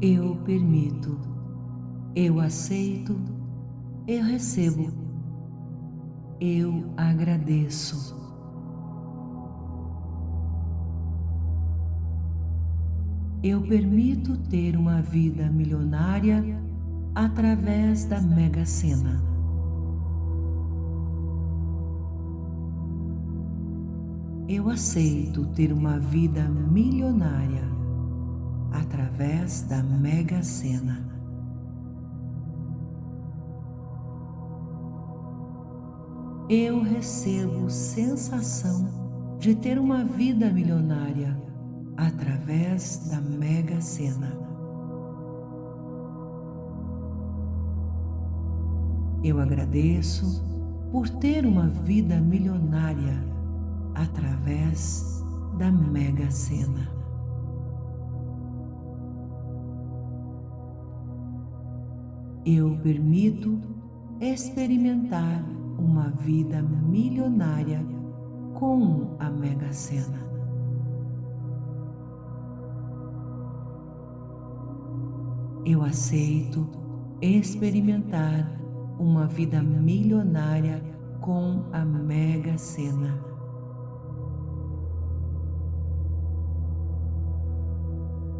Eu permito, eu aceito, eu recebo, eu agradeço. Eu permito ter uma vida milionária através da Mega Sena. Eu aceito ter uma vida milionária através da Mega Sena. Eu recebo sensação de ter uma vida milionária através da Mega Sena. Eu agradeço por ter uma vida milionária através da Mega Sena. Eu permito experimentar uma vida milionária com a Mega Sena. Eu aceito experimentar uma vida milionária com a Mega Sena.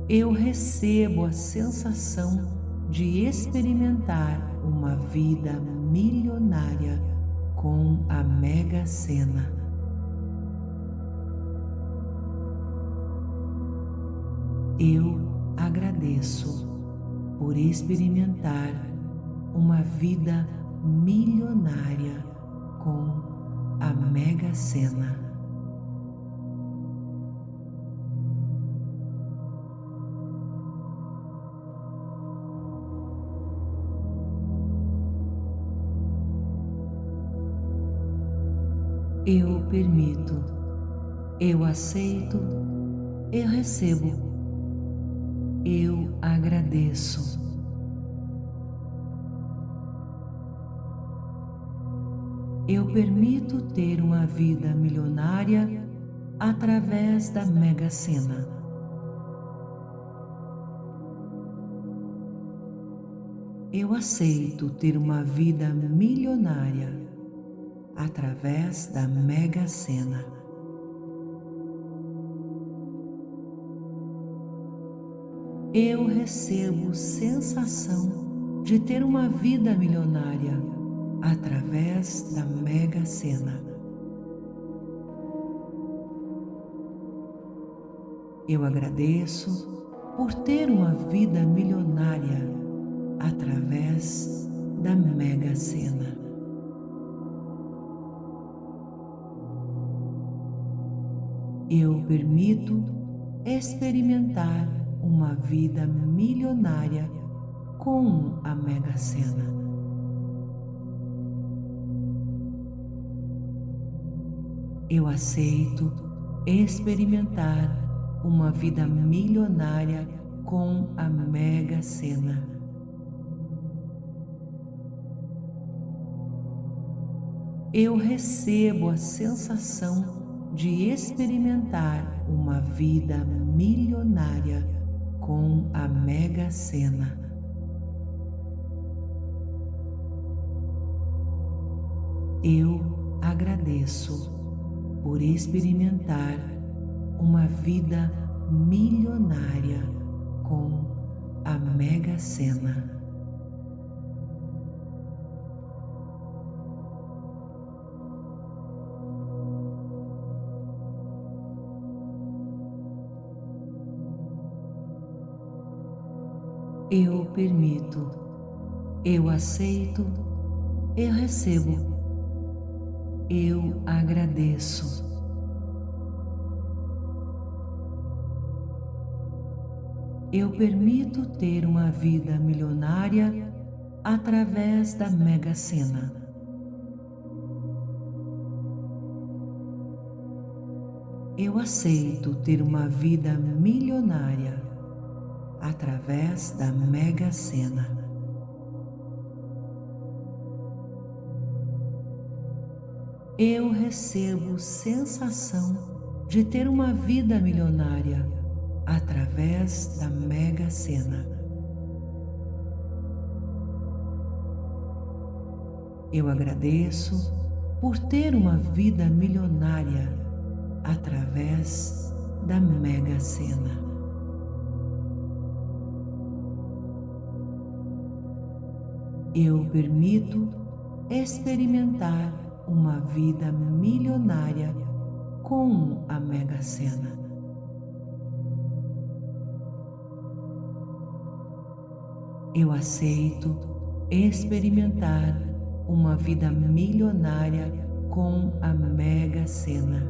Eu recebo a sensação de experimentar uma vida milionária com a Mega Sena. Eu agradeço por experimentar uma vida milionária com a Mega Sena. Permito, eu aceito, eu recebo eu agradeço. Eu permito ter uma vida milionária através da Mega Sena. Eu aceito ter uma vida milionária através da Mega Sena. eu recebo sensação de ter uma vida milionária através da Mega Sena. Eu agradeço por ter uma vida milionária através da Mega Sena. Eu permito experimentar uma vida milionária com a Mega Sena. Eu aceito experimentar uma vida milionária com a Mega Sena. Eu recebo a sensação de experimentar uma vida milionária com a Mega Sena. Eu agradeço por experimentar uma vida milionária com a Mega Sena. Eu permito, eu aceito, eu recebo, eu agradeço. Eu permito ter uma vida milionária através da Mega Sena. Eu aceito ter uma vida milionária através da Mega Sena. Eu recebo sensação de ter uma vida milionária através da Mega Sena. Eu agradeço por ter uma vida milionária através da Mega Sena. Eu permito experimentar uma vida milionária com a Mega Sena. Eu aceito experimentar uma vida milionária com a Mega Sena.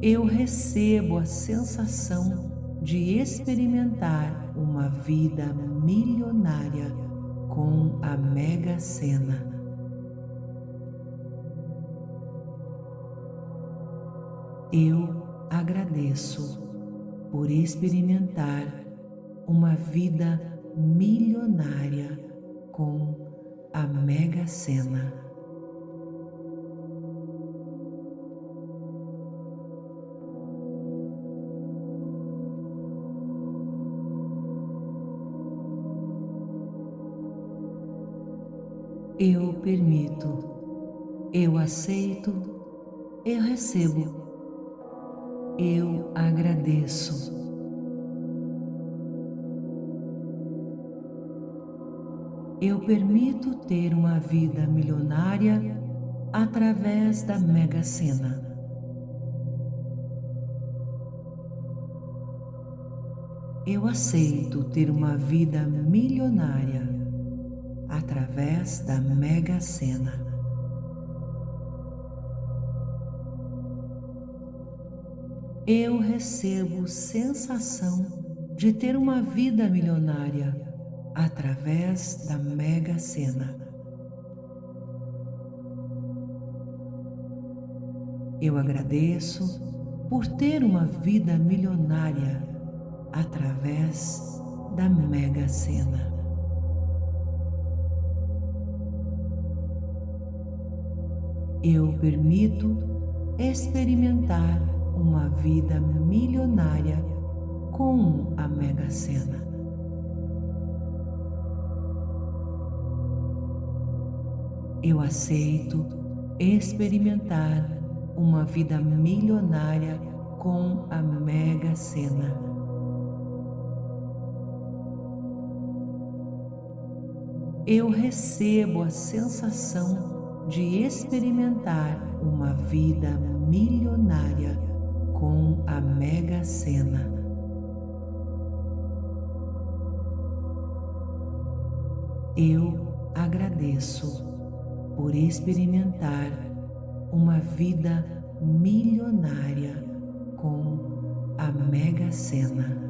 Eu recebo a sensação de experimentar uma vida milionária com a Mega Sena. Eu agradeço por experimentar uma vida milionária com a Mega Sena. Eu permito, eu aceito, eu recebo, eu agradeço. Eu permito ter uma vida milionária através da Mega Sena. Eu aceito ter uma vida milionária através da Mega Sena. Eu recebo sensação de ter uma vida milionária através da Mega Sena. Eu agradeço por ter uma vida milionária através da Mega Sena. Eu permito experimentar uma vida milionária com a Mega Sena. Eu aceito experimentar uma vida milionária com a Mega Sena. Eu recebo a sensação de experimentar uma vida milionária com a Mega Sena. Eu agradeço por experimentar uma vida milionária com a Mega Sena.